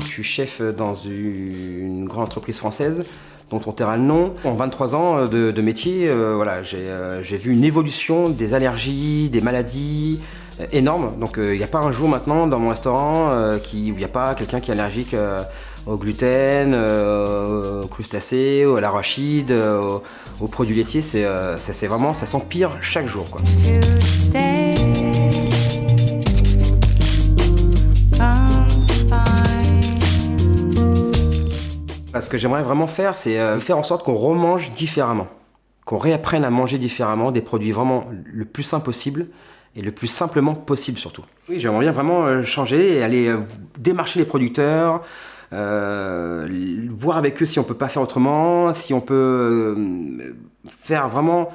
Je suis chef dans une grande entreprise française dont on taira le nom. En 23 ans de, métier, euh, voilà, euh, j'ai vu une évolution des allergies, des maladies euh, énormes. Donc il n'y a pas un jour maintenant dans mon restaurant où il n'y a pas quelqu'un qui est allergique au gluten, aux crustacés, à l'arachide, aux, produits laitiers. C'est vraiment, ça s'empire chaque jour. Ce que j'aimerais vraiment faire, c'est euh, faire en sorte qu'on remange différemment, qu'on réapprenne à manger différemment, des produits vraiment le plus simple possible et le plus simplement possible surtout. Oui, j'aimerais bien vraiment euh, changer et aller euh, démarcher les producteurs, voir avec eux si on peut pas faire autrement, si on peut faire vraiment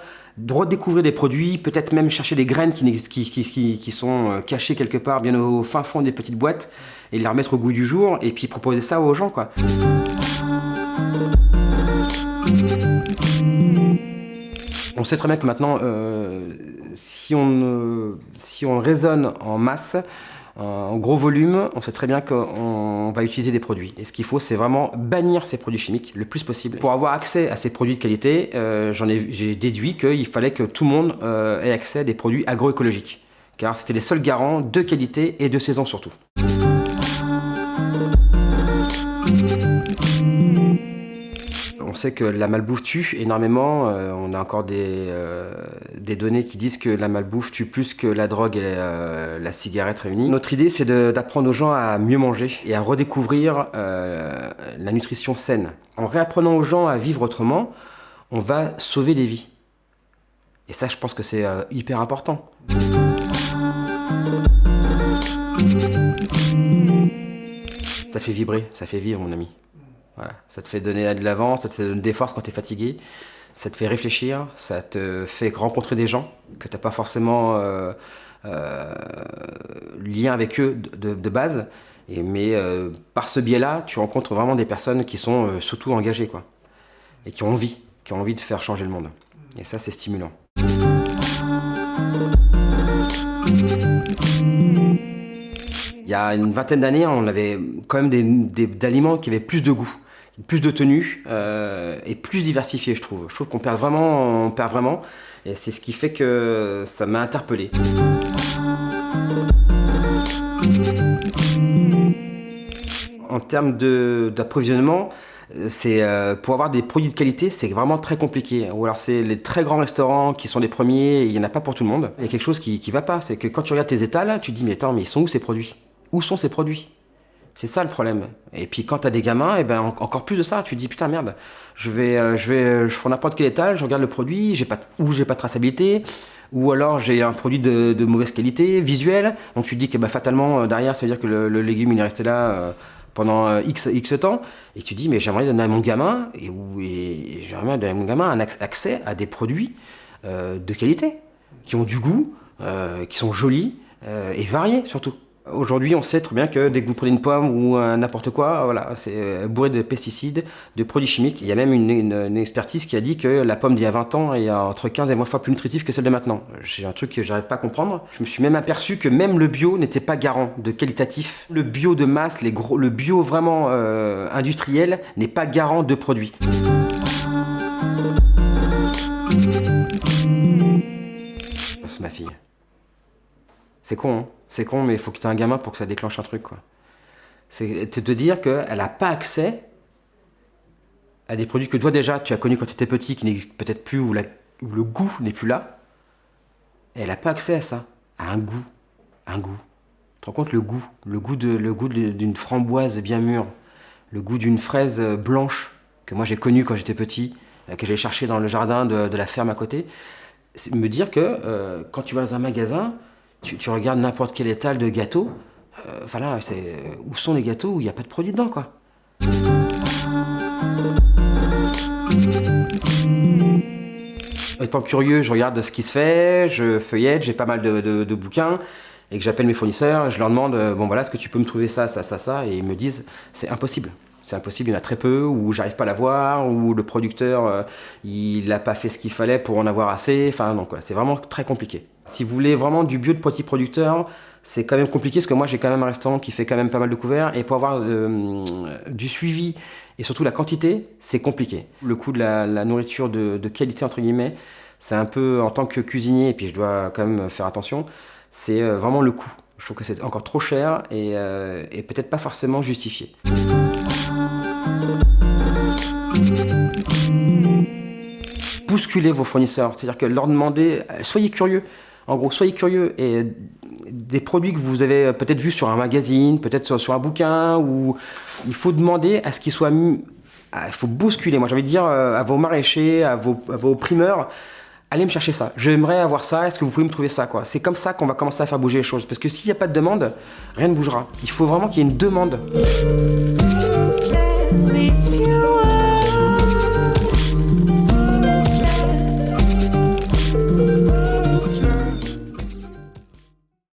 redécouvrir des produits, peut-être même chercher des graines qui, qui, qui, sont cachées quelque part bien au fin fond des petites boîtes et les remettre au goût du jour et puis proposer ça aux gens quoi. On sait très bien que maintenant, euh, si, on, si on raisonne en masse, en gros volume, on sait très bien qu'on va utiliser des produits. Et ce qu'il faut, c'est vraiment bannir ces produits chimiques le plus possible. Pour avoir accès à ces produits de qualité, euh, j'ai déduit qu'il fallait que tout le monde euh, ait accès à des produits agroécologiques. Car c'était les seuls garants de qualité et de saison surtout. Sait que la malbouffe tue énormément. Euh, on a encore des, euh, des, données qui disent que la malbouffe tue plus que la drogue et euh, la cigarette réunies. Notre idée, c'est d'apprendre aux gens à mieux manger et à redécouvrir la nutrition saine. En réapprenant aux gens à vivre autrement, on va sauver des vies. Et ça, je pense que c'est hyper important. Ça fait vibrer, ça fait vivre, mon ami. Ça te fait donner de l'avant, ça te donne des forces quand tu es fatigué, ça te fait réfléchir, ça te fait rencontrer des gens que tu n'as pas forcément euh, euh, lien avec eux de, base. Mais euh, par ce biais-là, tu rencontres vraiment des personnes qui sont surtout engagées quoi, et qui ont envie de faire changer le monde. Et ça, c'est stimulant. Y a une vingtaine d'années, on avait quand même des, aliments qui avaient plus de goût plus de tenue euh, et plus diversifié, je trouve. Je trouve qu'on perd vraiment, on perd vraiment, et c'est ce qui fait que ça m'a interpellé. En termes d'approvisionnement, euh, pour avoir des produits de qualité, c'est vraiment très compliqué. Ou alors c'est les très grands restaurants qui sont les premiers, il n'y en a pas pour tout le monde. Il y a quelque chose qui ne va pas, c'est que quand tu regardes tes étals, tu te dis mais attends, mais ils sont où ces produits? Où sont ces produits c'est ça le problème. Et puis quand tu as des gamins, et eh ben encore plus de ça, tu te dis putain merde, je vais, euh, je vais, je prends n'importe quel étage, je regarde le produit, j'ai pas, ou j'ai pas de traçabilité, ou alors j'ai un produit de, mauvaise qualité, visuelle, donc tu te dis que bah, fatalement euh, derrière ça veut dire que le, légume il est resté là euh, pendant X, X temps, et tu te dis mais j'aimerais donner à mon gamin, et, et j'aimerais donner à mon gamin un accès à des produits de qualité, qui ont du goût, qui sont jolis et variés surtout. Aujourd'hui, on sait très bien que dès que vous prenez une pomme ou n'importe quoi, voilà, c'est euh, bourré de pesticides, de produits chimiques. Il y a même une, expertise qui a dit que la pomme d'il y a 20 ans est entre 15 et 20 fois plus nutritive que celle de maintenant. C'est un truc que j'arrive pas à comprendre. Je me suis même aperçu que même le bio n'était pas garant de qualitatif. Le bio de masse, le bio vraiment euh, industriel n'est pas garant de produits. C'est ma fille. C'est con, hein c'est con, mais il faut que tu aies un gamin pour que ça déclenche un truc, quoi. C'est de dire qu'elle n'a pas accès à des produits que toi déjà tu as connus quand tu étais petit, qui n'existent peut-être plus, où, le goût n'est plus là. elle n'a pas accès à ça, à un goût, un goût. Tu te rends compte le goût, le goût de, le goût d'une framboise bien mûre, le goût d'une fraise blanche que moi j'ai connue quand j'étais petit, euh, que j'allais chercher dans le jardin de, la ferme à côté. Me dire que euh, quand tu vas dans un magasin, tu, regardes n'importe quel étal de gâteaux, euh, voilà, c'est où sont les gâteaux où il n'y a pas de produits dedans, quoi. Étant curieux, je regarde ce qui se fait, je feuillette, j'ai pas mal de, bouquins, et que j'appelle mes fournisseurs, je leur demande, euh, bon voilà, est-ce que tu peux me trouver ça, ça, ça, ça, et ils me disent, c'est impossible. C'est impossible, il y en a très peu, ou j'arrive pas à l'avoir, ou le producteur, euh, il n'a pas fait ce qu'il fallait pour en avoir assez, enfin donc c'est vraiment très compliqué. Si vous voulez vraiment du bio de petits producteurs, c'est quand même compliqué parce que moi j'ai quand même un restaurant qui fait quand même pas mal de couverts et pour avoir euh, du suivi et surtout la quantité, c'est compliqué. Le coût de la, nourriture de, qualité entre guillemets, c'est un peu en tant que cuisinier et puis je dois quand même faire attention, c'est euh, vraiment le coût. Je trouve que c'est encore trop cher et, et peut-être pas forcément justifié. Bousculer vos fournisseurs, c'est-à-dire que leur demander, soyez curieux. En gros, soyez curieux et des produits que vous avez peut-être vus sur un magazine, peut-être sur, un bouquin, ou il faut demander à ce qu'ils soient... Il faut bousculer, moi j'ai envie de dire euh, à vos maraîchers, à vos, vos primeurs, allez me chercher ça. J'aimerais avoir ça, est-ce que vous pouvez me trouver ça quoi? C'est comme ça qu'on va commencer à faire bouger les choses. Parce que s'il n'y a pas de demande, rien ne bougera. Il faut vraiment qu'il y ait une demande.